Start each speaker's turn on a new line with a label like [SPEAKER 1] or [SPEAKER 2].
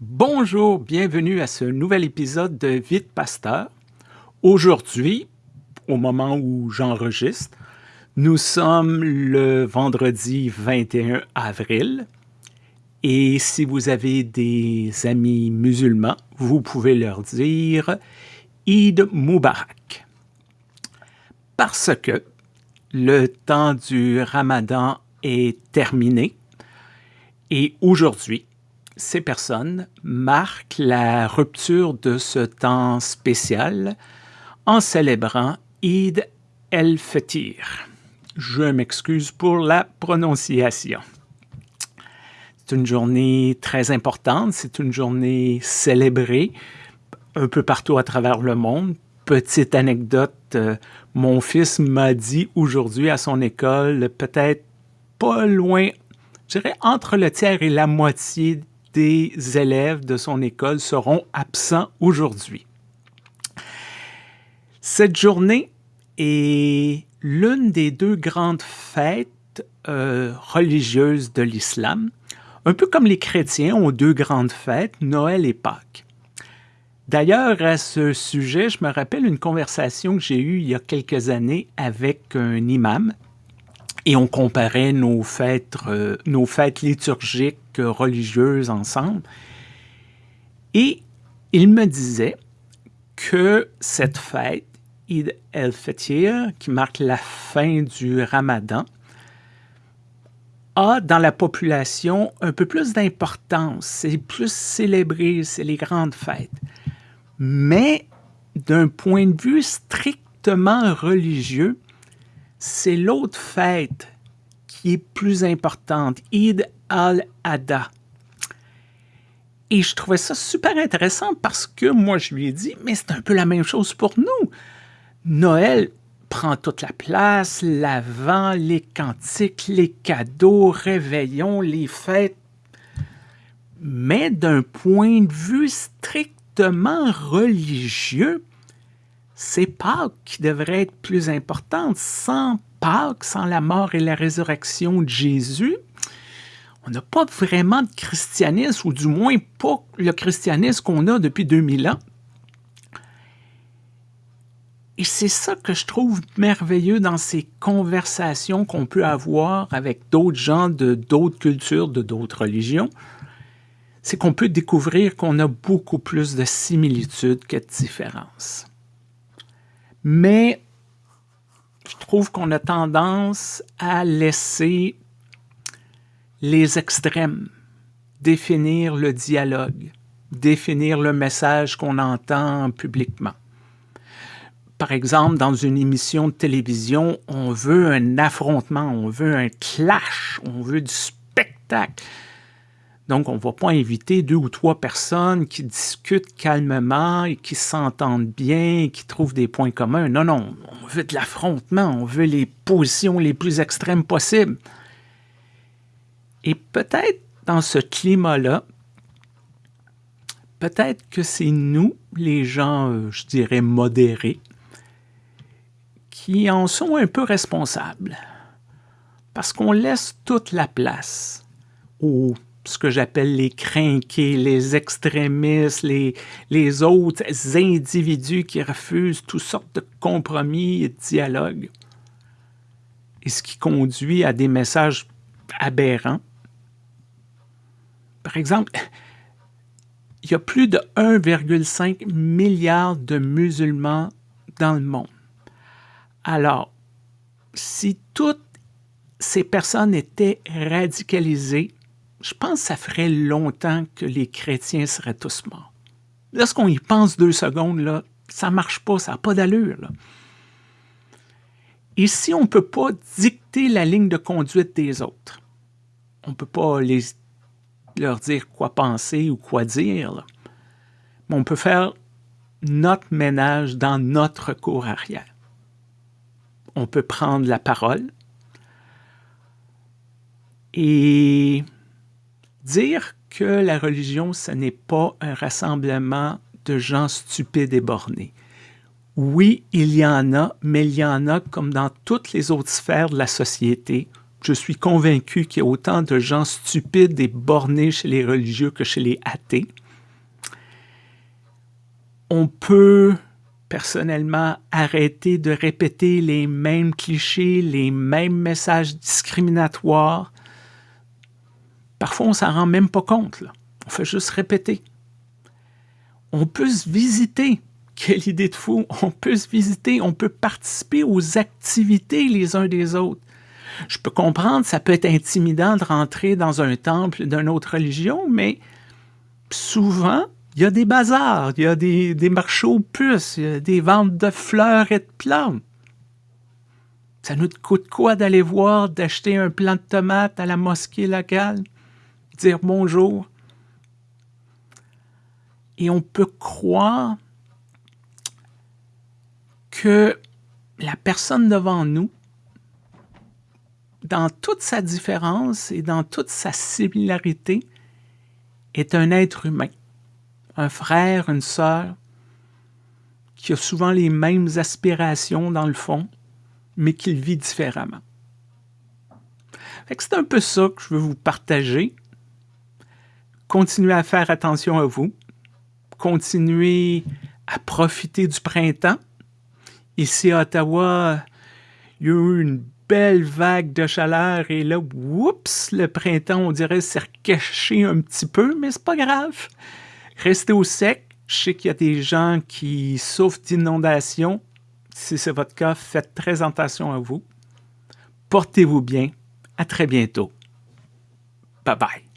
[SPEAKER 1] Bonjour, bienvenue à ce nouvel épisode de Vite Pasteur. Aujourd'hui, au moment où j'enregistre, nous sommes le vendredi 21 avril et si vous avez des amis musulmans, vous pouvez leur dire Eid Mubarak. Parce que le temps du ramadan est terminé et aujourd'hui, ces personnes marquent la rupture de ce temps spécial en célébrant Eid el-Fitr. Je m'excuse pour la prononciation. C'est une journée très importante, c'est une journée célébrée un peu partout à travers le monde. Petite anecdote, euh, mon fils m'a dit aujourd'hui à son école, peut-être pas loin, je dirais entre le tiers et la moitié des élèves de son école seront absents aujourd'hui. Cette journée est l'une des deux grandes fêtes euh, religieuses de l'islam. Un peu comme les chrétiens ont deux grandes fêtes, Noël et Pâques. D'ailleurs, à ce sujet, je me rappelle une conversation que j'ai eue il y a quelques années avec un imam et on comparait nos fêtes, euh, nos fêtes liturgiques religieuses ensemble. Et il me disait que cette fête, Eid el-Fitr, qui marque la fin du ramadan, a dans la population un peu plus d'importance. C'est plus célébré, c'est les grandes fêtes. Mais d'un point de vue strictement religieux, c'est l'autre fête qui est plus importante, Eid al-Adha. Et je trouvais ça super intéressant parce que moi, je lui ai dit, mais c'est un peu la même chose pour nous. Noël, prend toute la place, l'avant, les cantiques, les cadeaux, réveillons, les fêtes. Mais d'un point de vue strictement religieux, c'est Pâques qui devrait être plus importante. Sans Pâques, sans la mort et la résurrection de Jésus, on n'a pas vraiment de christianisme, ou du moins pas le christianisme qu'on a depuis 2000 ans. Et c'est ça que je trouve merveilleux dans ces conversations qu'on peut avoir avec d'autres gens de d'autres cultures, de d'autres religions. C'est qu'on peut découvrir qu'on a beaucoup plus de similitudes que de différences. Mais je trouve qu'on a tendance à laisser les extrêmes définir le dialogue, définir le message qu'on entend publiquement. Par exemple, dans une émission de télévision, on veut un affrontement, on veut un clash, on veut du spectacle. Donc, on ne va pas inviter deux ou trois personnes qui discutent calmement et qui s'entendent bien, qui trouvent des points communs. Non, non, on veut de l'affrontement, on veut les positions les plus extrêmes possibles. Et peut-être dans ce climat-là, peut-être que c'est nous, les gens, euh, je dirais, modérés, qui en sont un peu responsables. Parce qu'on laisse toute la place aux ce que j'appelle les crinqués, les extrémistes, les, les autres individus qui refusent toutes sortes de compromis et de dialogues. Et ce qui conduit à des messages aberrants. Par exemple, il y a plus de 1,5 milliard de musulmans dans le monde. Alors, si toutes ces personnes étaient radicalisées, je pense que ça ferait longtemps que les chrétiens seraient tous morts. Lorsqu'on y pense deux secondes, ça ne marche pas, ça n'a pas d'allure. Et si on ne peut pas dicter la ligne de conduite des autres, on ne peut pas leur dire quoi penser ou quoi dire, mais on peut faire notre ménage dans notre cour arrière on peut prendre la parole et dire que la religion, ce n'est pas un rassemblement de gens stupides et bornés. Oui, il y en a, mais il y en a comme dans toutes les autres sphères de la société. Je suis convaincu qu'il y a autant de gens stupides et bornés chez les religieux que chez les athées. On peut personnellement arrêter de répéter les mêmes clichés, les mêmes messages discriminatoires. Parfois, on s'en rend même pas compte. On fait juste répéter. On peut se visiter. Quelle idée de fou! On peut se visiter, on peut participer aux activités les uns des autres. Je peux comprendre, ça peut être intimidant de rentrer dans un temple d'une autre religion, mais souvent, il y a des bazars, il y a des, des marchés aux puces, il y a des ventes de fleurs et de plantes. Ça nous coûte quoi d'aller voir, d'acheter un plant de tomates à la mosquée locale, dire bonjour? Et on peut croire que la personne devant nous, dans toute sa différence et dans toute sa similarité, est un être humain un frère, une sœur, qui a souvent les mêmes aspirations dans le fond, mais qui vit différemment. C'est un peu ça que je veux vous partager. Continuez à faire attention à vous. Continuez à profiter du printemps. Ici à Ottawa, il y a eu une belle vague de chaleur et là, oups, le printemps, on dirait, s'est recaché un petit peu, mais c'est pas grave. Restez au sec. Je sais qu'il y a des gens qui souffrent d'inondations. Si c'est votre cas, faites très attention à vous. Portez-vous bien. À très bientôt. Bye bye.